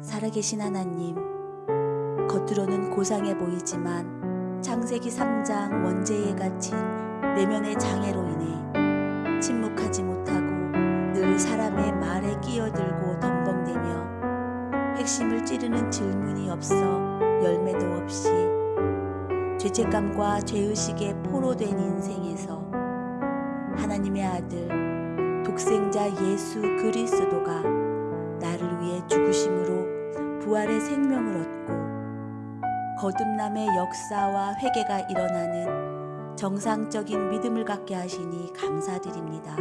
살아계신 하나님, 겉으로는 고상해 보이지만 창세기 3장 원죄에 갇힌 내면의 장애로 인해 침묵하지 못하고 늘 사람의 말에 끼어들고 덤벙대며 핵심을 찌르는 질문이 없어 열매도 없이 죄책감과 죄의식에 포로된 인생에서 하나님의 아들 독생자 예수 그리스도가 나를 위해 죽으심으로 부활의 생명을 얻고 거듭남의 역사와 회개가 일어나는 정상적인 믿음을 갖게 하시니 감사드립니다.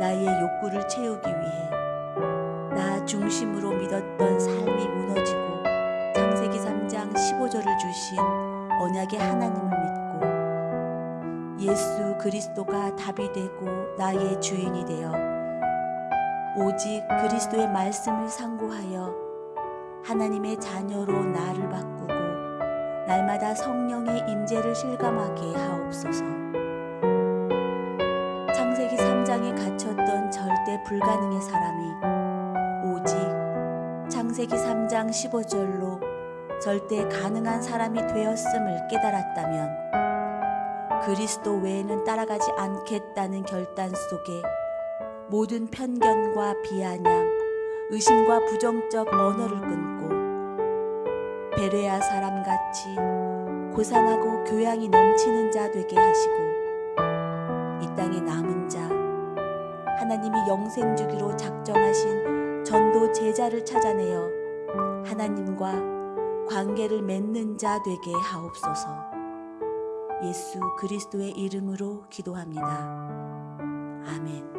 나의 욕구를 채우기 위해 나 중심으로 믿었던 삶이 무너지고 창세기 3장 15절을 주신 언약의 하나님을 믿고 예수 그리스도가 답이 되고 나의 주인이 되어 오직 그리스도의 말씀을 상고하여 하나님의 자녀로 나를 바꾸고 날마다 성령의 임재를 실감하게 하옵소서. 창세기 3장에 갇혔던 절대 불가능의 사람이 오직 창세기 3장 15절로 절대 가능한 사람이 되었음을 깨달았다면 그리스도 외에는 따라가지 않겠다는 결단 속에 모든 편견과 비아냥, 의심과 부정적 언어를 끊고 베레아 사람같이 고상하고 교양이 넘치는 자 되게 하시고 이 땅에 남은 자 하나님이 영생 주기로 작정하신 전도 제자를 찾아내어 하나님과 관계를 맺는 자 되게 하옵소서. 예수 그리스도의 이름으로 기도합니다. 아멘.